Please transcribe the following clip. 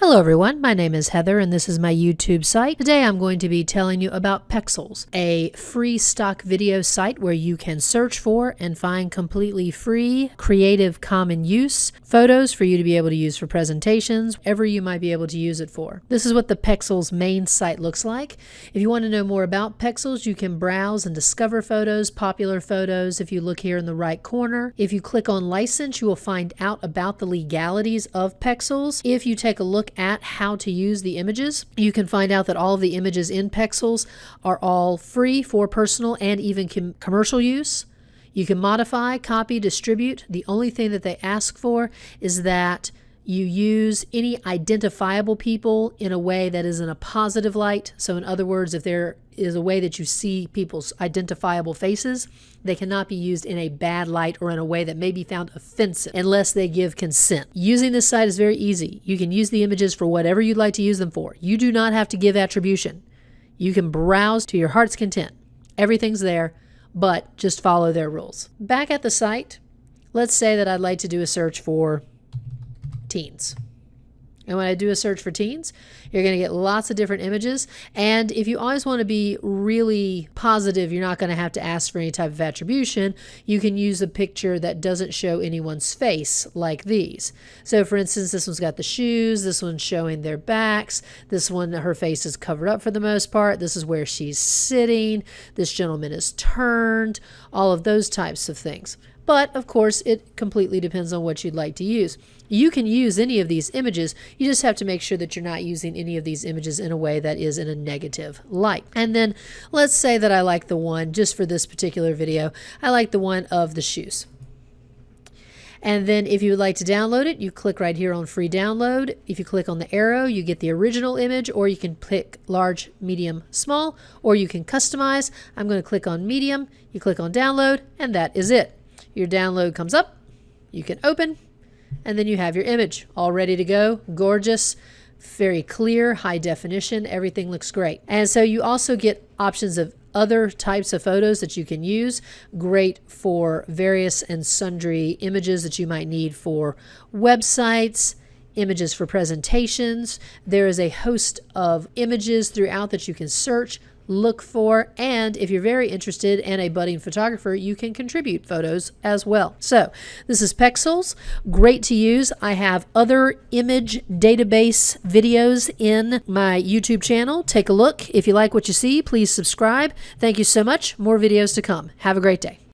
Hello everyone, my name is Heather and this is my YouTube site. Today I'm going to be telling you about Pexels, a free stock video site where you can search for and find completely free, creative, common use photos for you to be able to use for presentations, whatever you might be able to use it for. This is what the Pexels main site looks like. If you want to know more about Pexels, you can browse and discover photos, popular photos, if you look here in the right corner. If you click on license, you will find out about the legalities of Pexels. If you take a look at how to use the images, you can find out that all of the images in Pexels are all free for personal and even com commercial use. You can modify, copy, distribute. The only thing that they ask for is that you use any identifiable people in a way that is in a positive light. So, in other words, if there is a way that you see people's identifiable faces, they cannot be used in a bad light or in a way that may be found offensive unless they give consent. Using this site is very easy. You can use the images for whatever you'd like to use them for. You do not have to give attribution. You can browse to your heart's content. Everything's there, but just follow their rules. Back at the site, let's say that I'd like to do a search for teens. And when I do a search for teens, you're going to get lots of different images. And if you always want to be really positive, you're not going to have to ask for any type of attribution. You can use a picture that doesn't show anyone's face like these. So for instance, this one's got the shoes. This one's showing their backs. This one, her face is covered up for the most part. This is where she's sitting. This gentleman is turned. All of those types of things. But of course, it completely depends on what you'd like to use. You can use any of these images. You just have to make sure that you're not using any of these images in a way that is in a negative light. And then let's say that I like the one, just for this particular video, I like the one of the shoes. And then if you would like to download it, you click right here on free download. If you click on the arrow, you get the original image or you can pick large, medium, small, or you can customize. I'm going to click on medium, you click on download, and that is it. Your download comes up, you can open, and then you have your image all ready to go. Gorgeous, very clear, high definition, everything looks great. And so you also get options of other types of photos that you can use. Great for various and sundry images that you might need for websites, images for presentations. There is a host of images throughout that you can search look for. And if you're very interested and a budding photographer, you can contribute photos as well. So this is Pexels, great to use. I have other image database videos in my YouTube channel. Take a look. If you like what you see, please subscribe. Thank you so much. More videos to come. Have a great day.